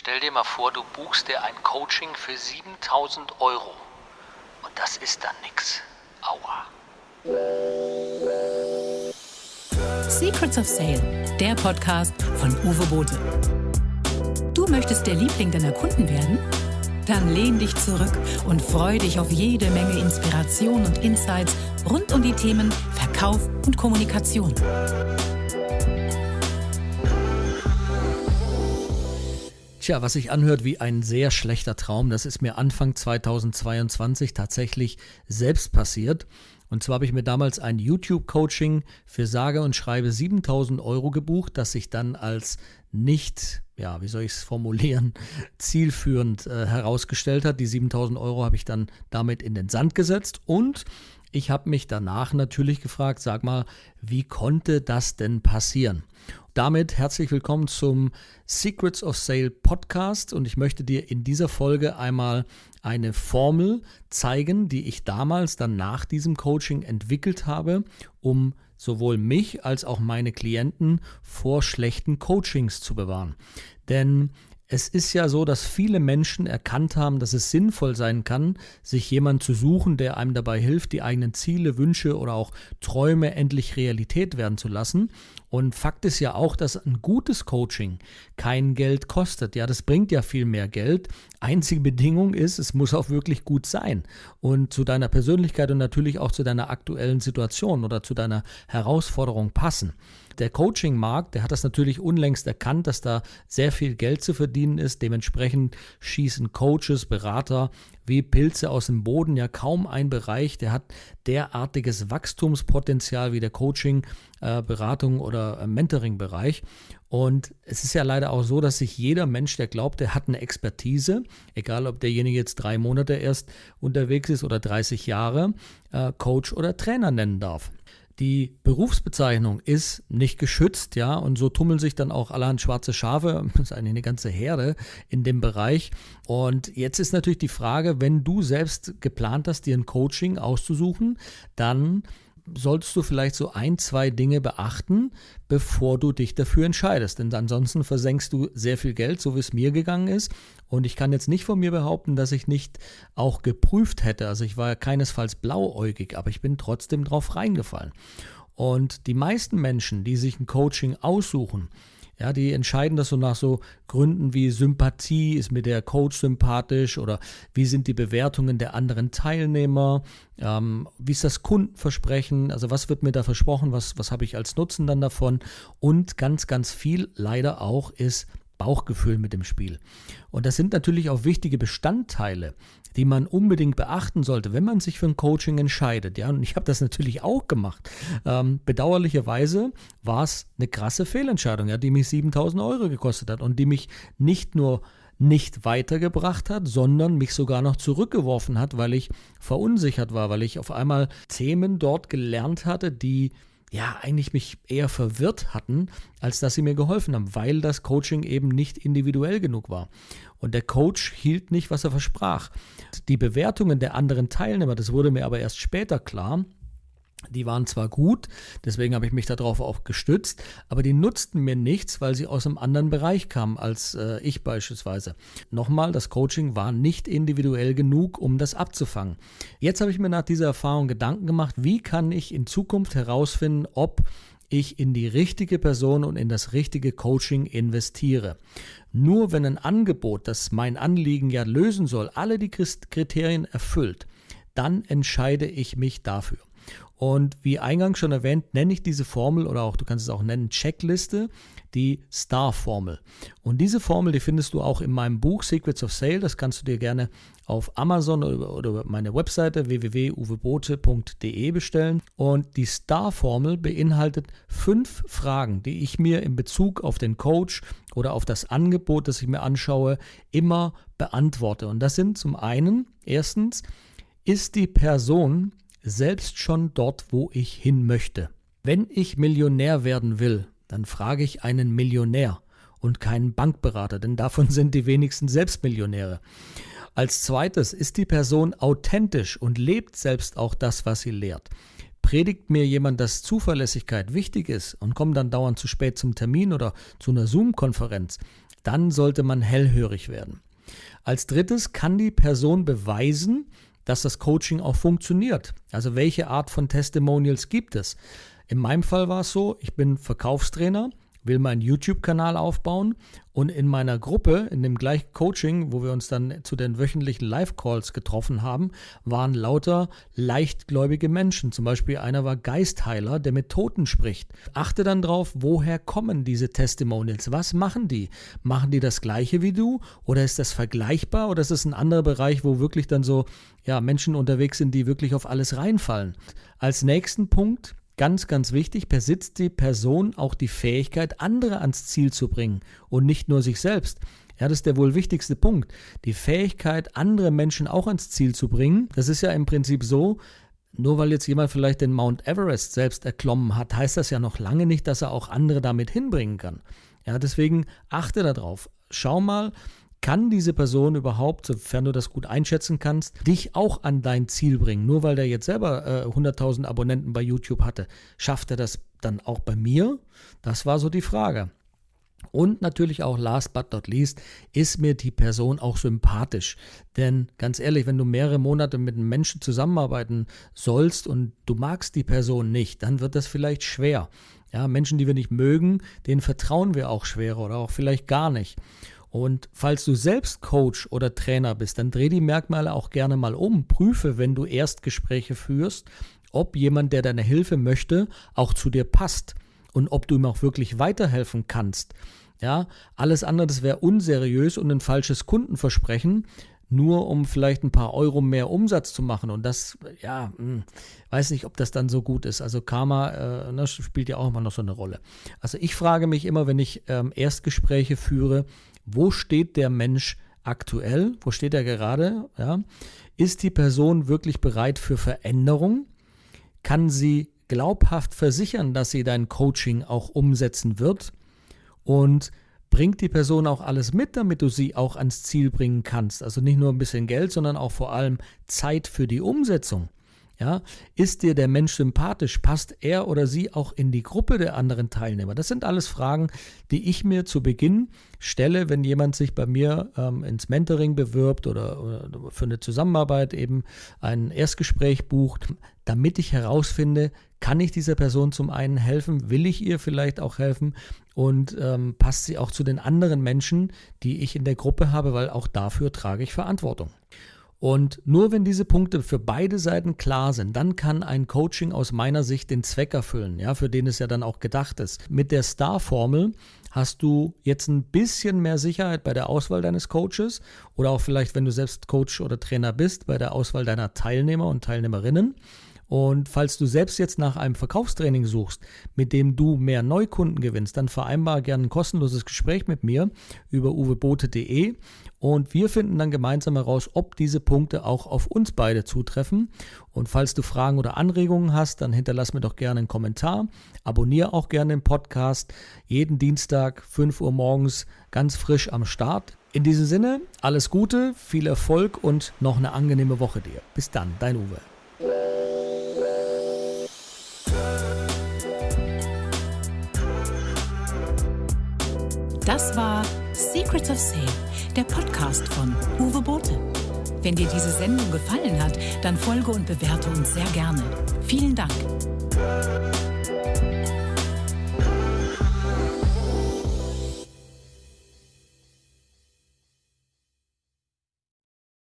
Stell dir mal vor, du buchst dir ein Coaching für 7000 Euro. Und das ist dann nix. Aua. Secrets of Sale, der Podcast von Uwe Bote. Du möchtest der Liebling deiner Kunden werden? Dann lehn dich zurück und freu dich auf jede Menge Inspiration und Insights rund um die Themen Verkauf und Kommunikation. Tja, was sich anhört wie ein sehr schlechter Traum, das ist mir Anfang 2022 tatsächlich selbst passiert. Und zwar habe ich mir damals ein YouTube-Coaching für sage und schreibe 7000 Euro gebucht, das sich dann als nicht, ja, wie soll ich es formulieren, zielführend äh, herausgestellt hat. Die 7000 Euro habe ich dann damit in den Sand gesetzt und ich habe mich danach natürlich gefragt, sag mal, wie konnte das denn passieren? Damit herzlich willkommen zum Secrets of Sale Podcast und ich möchte dir in dieser Folge einmal eine Formel zeigen, die ich damals dann nach diesem Coaching entwickelt habe, um sowohl mich als auch meine Klienten vor schlechten Coachings zu bewahren. Denn es ist ja so, dass viele Menschen erkannt haben, dass es sinnvoll sein kann, sich jemanden zu suchen, der einem dabei hilft, die eigenen Ziele, Wünsche oder auch Träume endlich Realität werden zu lassen. Und Fakt ist ja auch, dass ein gutes Coaching kein Geld kostet. Ja, das bringt ja viel mehr Geld. Einzige Bedingung ist, es muss auch wirklich gut sein und zu deiner Persönlichkeit und natürlich auch zu deiner aktuellen Situation oder zu deiner Herausforderung passen der Coaching-Markt, der hat das natürlich unlängst erkannt, dass da sehr viel Geld zu verdienen ist. Dementsprechend schießen Coaches, Berater wie Pilze aus dem Boden. Ja, kaum ein Bereich, der hat derartiges Wachstumspotenzial wie der Coaching, äh, Beratung oder äh, Mentoring-Bereich. Und es ist ja leider auch so, dass sich jeder Mensch, der glaubt, er hat eine Expertise, egal ob derjenige jetzt drei Monate erst unterwegs ist oder 30 Jahre, äh, Coach oder Trainer nennen darf. Die Berufsbezeichnung ist nicht geschützt, ja, und so tummeln sich dann auch allerhand schwarze Schafe, das ist eigentlich eine ganze Herde in dem Bereich. Und jetzt ist natürlich die Frage, wenn du selbst geplant hast, dir ein Coaching auszusuchen, dann solltest du vielleicht so ein, zwei Dinge beachten, bevor du dich dafür entscheidest. Denn ansonsten versenkst du sehr viel Geld, so wie es mir gegangen ist. Und ich kann jetzt nicht von mir behaupten, dass ich nicht auch geprüft hätte. Also ich war keinesfalls blauäugig, aber ich bin trotzdem drauf reingefallen. Und die meisten Menschen, die sich ein Coaching aussuchen, ja, die entscheiden das so nach so Gründen wie Sympathie, ist mir der Coach sympathisch oder wie sind die Bewertungen der anderen Teilnehmer, ähm, wie ist das Kundenversprechen, also was wird mir da versprochen, was, was habe ich als Nutzen dann davon? Und ganz, ganz viel leider auch ist Bauchgefühl mit dem Spiel. Und das sind natürlich auch wichtige Bestandteile, die man unbedingt beachten sollte, wenn man sich für ein Coaching entscheidet. Ja, und ich habe das natürlich auch gemacht. Ähm, bedauerlicherweise war es eine krasse Fehlentscheidung, ja, die mich 7000 Euro gekostet hat und die mich nicht nur nicht weitergebracht hat, sondern mich sogar noch zurückgeworfen hat, weil ich verunsichert war, weil ich auf einmal Themen dort gelernt hatte, die ja, eigentlich mich eher verwirrt hatten, als dass sie mir geholfen haben, weil das Coaching eben nicht individuell genug war. Und der Coach hielt nicht, was er versprach. Die Bewertungen der anderen Teilnehmer, das wurde mir aber erst später klar, die waren zwar gut, deswegen habe ich mich darauf auch gestützt, aber die nutzten mir nichts, weil sie aus einem anderen Bereich kamen als äh, ich beispielsweise. Nochmal, das Coaching war nicht individuell genug, um das abzufangen. Jetzt habe ich mir nach dieser Erfahrung Gedanken gemacht, wie kann ich in Zukunft herausfinden, ob ich in die richtige Person und in das richtige Coaching investiere. Nur wenn ein Angebot, das mein Anliegen ja lösen soll, alle die Kriterien erfüllt, dann entscheide ich mich dafür. Und wie eingangs schon erwähnt, nenne ich diese Formel oder auch du kannst es auch nennen Checkliste, die Star-Formel. Und diese Formel, die findest du auch in meinem Buch Secrets of Sale. Das kannst du dir gerne auf Amazon oder, oder meine Webseite www.uwebote.de bestellen. Und die Star-Formel beinhaltet fünf Fragen, die ich mir in Bezug auf den Coach oder auf das Angebot, das ich mir anschaue, immer beantworte. Und das sind zum einen, erstens, ist die Person selbst schon dort, wo ich hin möchte. Wenn ich Millionär werden will, dann frage ich einen Millionär und keinen Bankberater, denn davon sind die wenigsten Selbstmillionäre. Als zweites ist die Person authentisch und lebt selbst auch das, was sie lehrt. Predigt mir jemand, dass Zuverlässigkeit wichtig ist und kommt dann dauernd zu spät zum Termin oder zu einer Zoom-Konferenz, dann sollte man hellhörig werden. Als drittes kann die Person beweisen, dass das Coaching auch funktioniert. Also welche Art von Testimonials gibt es? In meinem Fall war es so, ich bin Verkaufstrainer will meinen YouTube-Kanal aufbauen und in meiner Gruppe, in dem gleichen Coaching, wo wir uns dann zu den wöchentlichen Live-Calls getroffen haben, waren lauter leichtgläubige Menschen. Zum Beispiel einer war Geistheiler, der mit Toten spricht. Achte dann drauf, woher kommen diese Testimonials? Was machen die? Machen die das gleiche wie du? Oder ist das vergleichbar? Oder ist es ein anderer Bereich, wo wirklich dann so ja, Menschen unterwegs sind, die wirklich auf alles reinfallen? Als nächsten Punkt Ganz, ganz wichtig, besitzt die Person auch die Fähigkeit, andere ans Ziel zu bringen und nicht nur sich selbst. Ja, das ist der wohl wichtigste Punkt. Die Fähigkeit, andere Menschen auch ans Ziel zu bringen. Das ist ja im Prinzip so, nur weil jetzt jemand vielleicht den Mount Everest selbst erklommen hat, heißt das ja noch lange nicht, dass er auch andere damit hinbringen kann. Ja, deswegen achte darauf. Schau mal, kann diese Person überhaupt, sofern du das gut einschätzen kannst, dich auch an dein Ziel bringen? Nur weil der jetzt selber äh, 100.000 Abonnenten bei YouTube hatte, schafft er das dann auch bei mir? Das war so die Frage. Und natürlich auch last but not least, ist mir die Person auch sympathisch. Denn ganz ehrlich, wenn du mehrere Monate mit einem Menschen zusammenarbeiten sollst und du magst die Person nicht, dann wird das vielleicht schwer. Ja, Menschen, die wir nicht mögen, denen vertrauen wir auch schwerer oder auch vielleicht gar nicht. Und falls du selbst Coach oder Trainer bist, dann dreh die Merkmale auch gerne mal um. Prüfe, wenn du Erstgespräche führst, ob jemand, der deine Hilfe möchte, auch zu dir passt und ob du ihm auch wirklich weiterhelfen kannst. Ja, alles andere, das wäre unseriös und ein falsches Kundenversprechen, nur um vielleicht ein paar Euro mehr Umsatz zu machen. Und das, ja, hm, weiß nicht, ob das dann so gut ist. Also Karma, äh, das spielt ja auch immer noch so eine Rolle. Also ich frage mich immer, wenn ich ähm, Erstgespräche führe, wo steht der Mensch aktuell? Wo steht er gerade? Ja? Ist die Person wirklich bereit für Veränderung? Kann sie glaubhaft versichern, dass sie dein Coaching auch umsetzen wird? Und bringt die Person auch alles mit, damit du sie auch ans Ziel bringen kannst? Also nicht nur ein bisschen Geld, sondern auch vor allem Zeit für die Umsetzung. Ja, ist dir der Mensch sympathisch? Passt er oder sie auch in die Gruppe der anderen Teilnehmer? Das sind alles Fragen, die ich mir zu Beginn stelle, wenn jemand sich bei mir ähm, ins Mentoring bewirbt oder, oder für eine Zusammenarbeit eben ein Erstgespräch bucht, damit ich herausfinde, kann ich dieser Person zum einen helfen? Will ich ihr vielleicht auch helfen? Und ähm, passt sie auch zu den anderen Menschen, die ich in der Gruppe habe, weil auch dafür trage ich Verantwortung. Und nur wenn diese Punkte für beide Seiten klar sind, dann kann ein Coaching aus meiner Sicht den Zweck erfüllen, ja, für den es ja dann auch gedacht ist. Mit der Star-Formel hast du jetzt ein bisschen mehr Sicherheit bei der Auswahl deines Coaches oder auch vielleicht, wenn du selbst Coach oder Trainer bist, bei der Auswahl deiner Teilnehmer und Teilnehmerinnen. Und falls du selbst jetzt nach einem Verkaufstraining suchst, mit dem du mehr Neukunden gewinnst, dann vereinbar gerne ein kostenloses Gespräch mit mir über uwebote.de und wir finden dann gemeinsam heraus, ob diese Punkte auch auf uns beide zutreffen. Und falls du Fragen oder Anregungen hast, dann hinterlass mir doch gerne einen Kommentar. Abonniere auch gerne den Podcast. Jeden Dienstag, 5 Uhr morgens, ganz frisch am Start. In diesem Sinne, alles Gute, viel Erfolg und noch eine angenehme Woche dir. Bis dann, dein Uwe. Das war Secrets of Sale, der Podcast von Uwe Bote. Wenn dir diese Sendung gefallen hat, dann folge und bewerte uns sehr gerne. Vielen Dank.